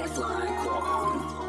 Teflon Qualcomm.